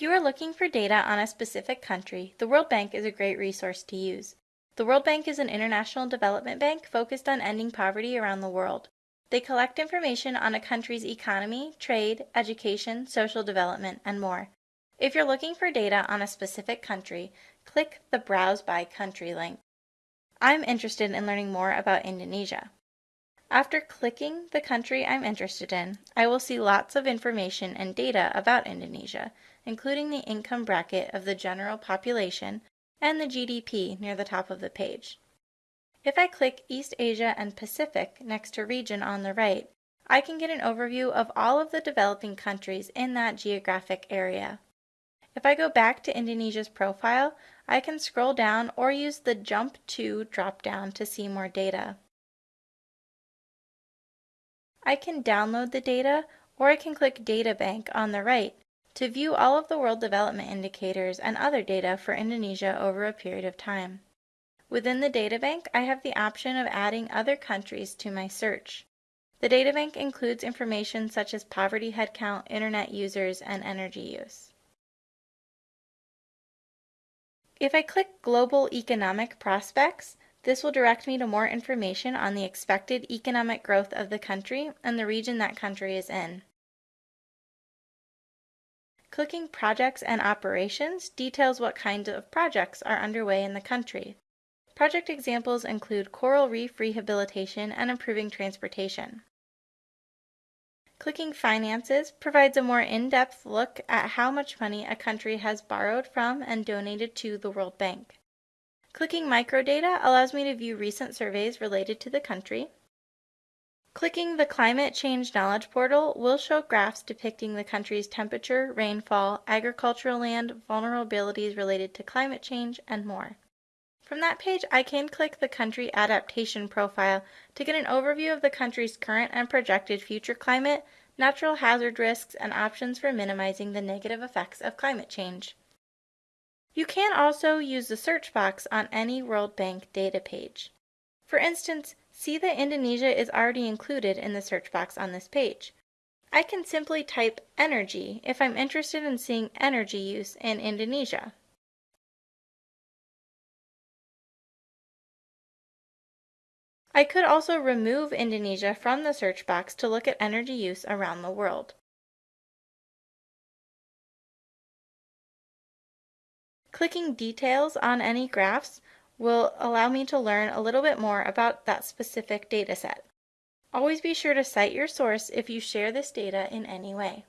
you are looking for data on a specific country, the World Bank is a great resource to use. The World Bank is an international development bank focused on ending poverty around the world. They collect information on a country's economy, trade, education, social development, and more. If you're looking for data on a specific country, click the Browse by Country link. I'm interested in learning more about Indonesia. After clicking the country I'm interested in, I will see lots of information and data about Indonesia, including the income bracket of the general population and the GDP near the top of the page. If I click East Asia and Pacific next to region on the right, I can get an overview of all of the developing countries in that geographic area. If I go back to Indonesia's profile, I can scroll down or use the Jump to drop-down to see more data. I can download the data or I can click Data Bank on the right to view all of the World Development Indicators and other data for Indonesia over a period of time. Within the databank, I have the option of adding other countries to my search. The databank includes information such as poverty headcount, internet users, and energy use. If I click Global Economic Prospects, this will direct me to more information on the expected economic growth of the country and the region that country is in. Clicking Projects and Operations details what kinds of projects are underway in the country. Project examples include coral reef rehabilitation and improving transportation. Clicking Finances provides a more in-depth look at how much money a country has borrowed from and donated to the World Bank. Clicking Microdata allows me to view recent surveys related to the country. Clicking the Climate Change Knowledge Portal will show graphs depicting the country's temperature, rainfall, agricultural land, vulnerabilities related to climate change, and more. From that page, I can click the Country Adaptation Profile to get an overview of the country's current and projected future climate, natural hazard risks, and options for minimizing the negative effects of climate change. You can also use the search box on any World Bank data page. For instance, see that Indonesia is already included in the search box on this page. I can simply type energy if I'm interested in seeing energy use in Indonesia. I could also remove Indonesia from the search box to look at energy use around the world. Clicking details on any graphs will allow me to learn a little bit more about that specific data set. Always be sure to cite your source if you share this data in any way.